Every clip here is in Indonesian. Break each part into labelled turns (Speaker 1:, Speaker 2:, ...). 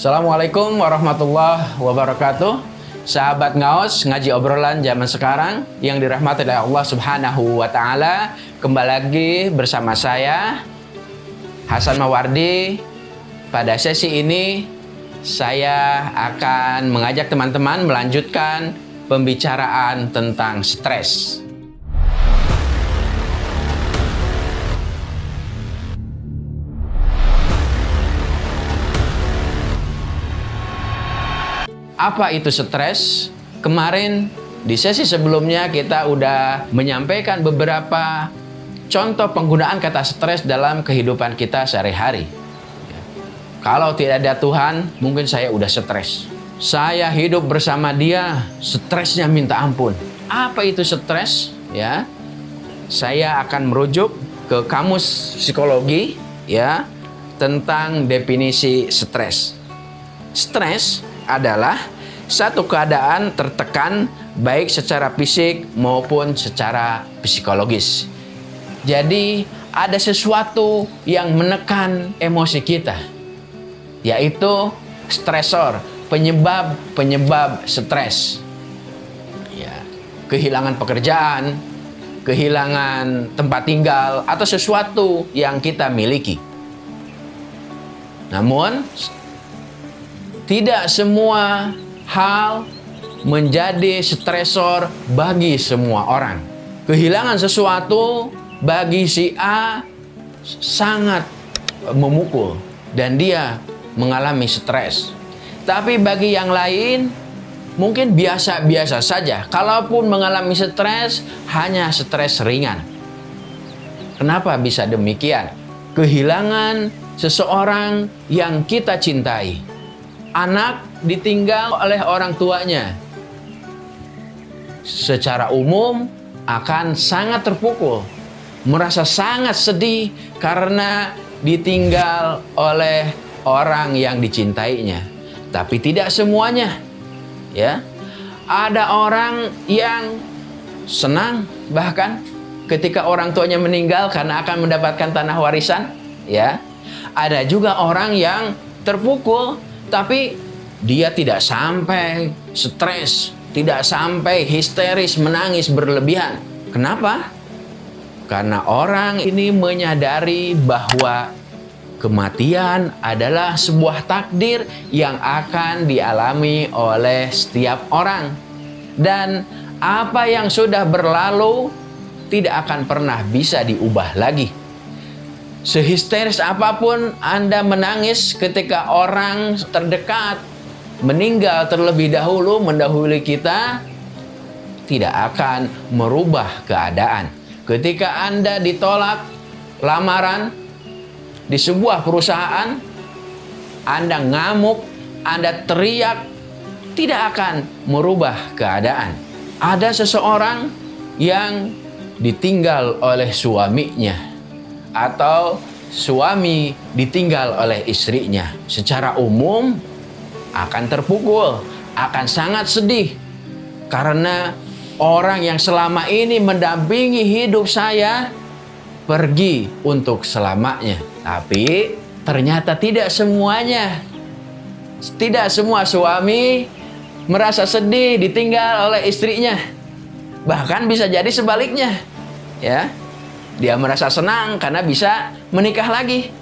Speaker 1: Assalamualaikum warahmatullahi wabarakatuh. Sahabat ngaos ngaji obrolan zaman sekarang yang dirahmati oleh Allah Subhanahu wa taala. Kembali lagi bersama saya Hasan Mawardi. Pada sesi ini saya akan mengajak teman-teman melanjutkan pembicaraan tentang stres. Apa itu stres? Kemarin di sesi sebelumnya kita udah menyampaikan beberapa contoh penggunaan kata stres dalam kehidupan kita sehari-hari. Kalau tidak ada Tuhan, mungkin saya udah stres. Saya hidup bersama dia, stresnya minta ampun. Apa itu stres? Ya, saya akan merujuk ke kamus psikologi ya tentang definisi stres. Stres adalah satu keadaan tertekan baik secara fisik maupun secara psikologis. Jadi ada sesuatu yang menekan emosi kita, yaitu stresor, penyebab-penyebab stres. Ya, kehilangan pekerjaan, kehilangan tempat tinggal, atau sesuatu yang kita miliki. Namun, tidak semua hal menjadi stresor bagi semua orang. Kehilangan sesuatu bagi si A sangat memukul dan dia mengalami stres. Tapi bagi yang lain mungkin biasa-biasa saja. Kalaupun mengalami stres, hanya stres ringan. Kenapa bisa demikian? Kehilangan seseorang yang kita cintai anak ditinggal oleh orang tuanya secara umum akan sangat terpukul, merasa sangat sedih karena ditinggal oleh orang yang dicintainya. Tapi tidak semuanya. Ya. Ada orang yang senang bahkan ketika orang tuanya meninggal karena akan mendapatkan tanah warisan, ya. Ada juga orang yang terpukul tapi dia tidak sampai stres, tidak sampai histeris, menangis berlebihan. Kenapa? Karena orang ini menyadari bahwa kematian adalah sebuah takdir yang akan dialami oleh setiap orang. Dan apa yang sudah berlalu tidak akan pernah bisa diubah lagi. Sehisteris apa pun Anda menangis ketika orang terdekat meninggal terlebih dahulu mendahului kita tidak akan merubah keadaan. Ketika Anda ditolak lamaran di sebuah perusahaan, Anda ngamuk, Anda teriak, tidak akan merubah keadaan. Ada seseorang yang ditinggal oleh suaminya atau suami ditinggal oleh istrinya secara umum akan terpukul, akan sangat sedih karena orang yang selama ini mendampingi hidup saya pergi untuk selamanya. Tapi ternyata tidak semuanya. Tidak semua suami merasa sedih ditinggal oleh istrinya. Bahkan bisa jadi sebaliknya. Ya. Dia merasa senang karena bisa menikah lagi.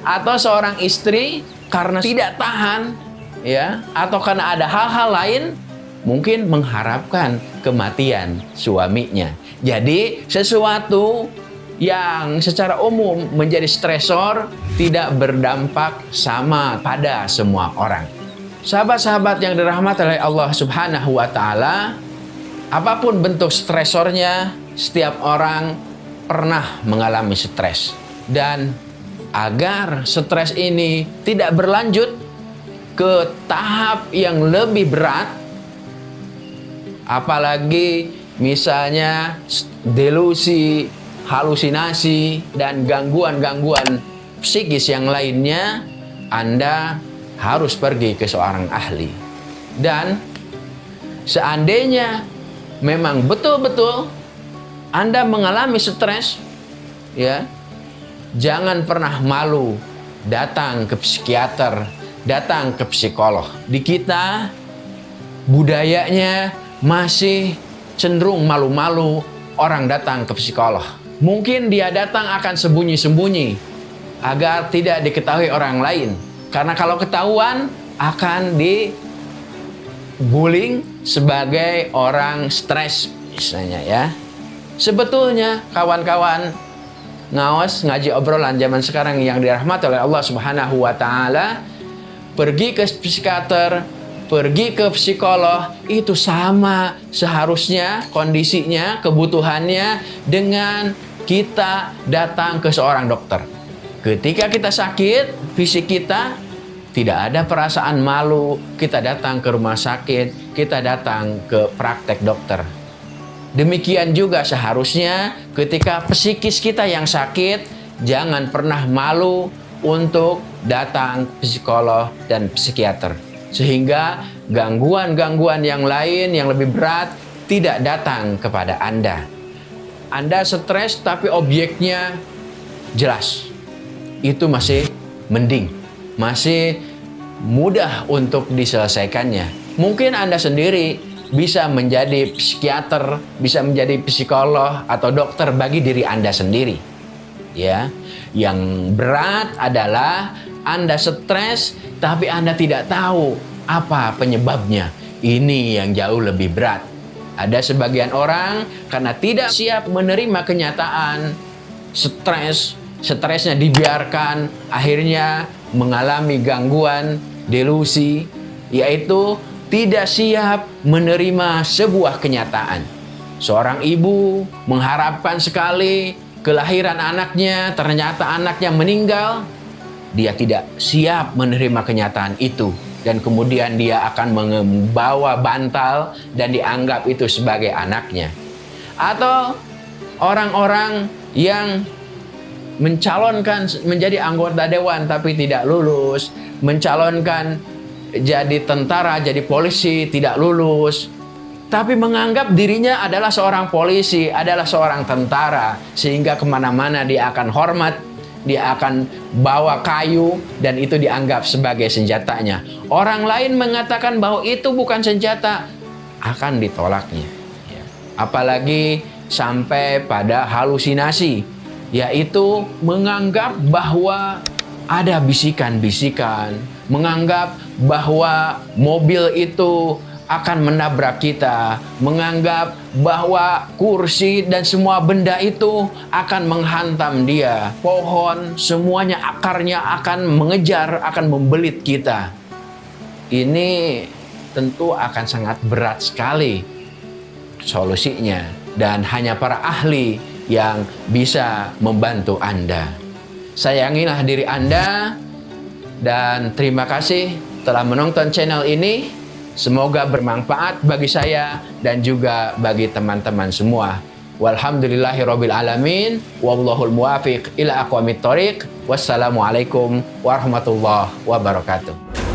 Speaker 1: Atau seorang istri karena tidak tahan ya atau karena ada hal-hal lain mungkin mengharapkan kematian suaminya. Jadi sesuatu yang secara umum menjadi stresor tidak berdampak sama pada semua orang. Sahabat-sahabat yang dirahmati oleh Allah Subhanahu wa taala, apa pun bentuk stresornya, setiap orang pernah mengalami stres. Dan agar stres ini tidak berlanjut ke tahap yang lebih berat apalagi misalnya delusi, halusinasi dan gangguan-gangguan psikis yang lainnya Anda harus pergi ke seorang ahli. Dan seandainya memang betul-betul anda mengalami stres, ya, jangan pernah malu datang ke psikiater, datang ke psikolog. Di kita budayanya masih cenderung malu-malu orang datang ke psikolog. Mungkin dia datang akan sembunyi-sembunyi agar tidak diketahui orang lain. Karena kalau ketahuan akan dibullying sebagai orang stres misalnya ya. Sebetulnya kawan-kawan ngawas ngaji obrolan zaman sekarang yang dirahmati oleh Allah Subhanahu wa taala pergi ke psikiater, pergi ke psikolog itu sama seharusnya kondisinya, kebutuhannya dengan kita datang ke seorang dokter. Ketika kita sakit, fisik kita tidak ada perasaan malu, kita datang ke rumah sakit, kita datang ke praktek dokter. Demikian juga seharusnya ketika psikis kita yang sakit, jangan pernah malu untuk datang psikolog dan psikiater. Sehingga gangguan-gangguan yang lain yang lebih berat tidak datang kepada Anda. Anda stres tapi objeknya jelas. Itu masih mending. Masih mudah untuk diselesaikannya. Mungkin Anda sendiri bisa menjadi psikiater, bisa menjadi psikolog atau dokter bagi diri Anda sendiri. Ya. Yang berat adalah Anda stres tapi Anda tidak tahu apa penyebabnya. Ini yang jauh lebih berat. Ada sebagian orang karena tidak siap menerima kenyataan, stres, stresnya dibiarkan, akhirnya mengalami gangguan, delusi, yaitu tidak siap menerima sebuah kenyataan. Seorang ibu mengharapkan sekali kelahiran anaknya, ternyata anaknya meninggal. Dia tidak siap menerima kenyataan itu dan kemudian dia akan membawa bantal dan dianggap itu sebagai anaknya. Atau orang-orang yang mencalonkan menjadi anggota dewan tapi tidak lulus, mencalonkan jadi tentara, jadi polisi, tidak lulus. Tapi menganggap dirinya adalah seorang polisi, adalah seorang tentara. Sehingga ke mana-mana dia akan hormat, dia akan bawa kayu, dan itu dianggap sebagai senjatanya. Orang lain mengatakan bahwa itu bukan senjata, akan ditolaknya. Ya. Apalagi sampai pada halusinasi, yaitu menganggap bahwa ada bisikan-bisikan, menganggap bahwa mobil itu akan menabrak kita, menganggap bahwa kursi dan semua benda itu akan menghantam dia. Pohon, semuanya akarnya akan mengejar, akan membelit kita. Ini tentu akan sangat berat sekali solusinya dan hanya para ahli yang bisa membantu Anda. Sayangilah diri Anda dan terima kasih telah menonton channel ini. Semoga bermanfaat bagi saya dan juga bagi teman-teman semua. Walhamdulillahirabbil alamin wallahul muwafiq ila aqwamit thoriq. Wassalamualaikum warahmatullahi wabarakatuh.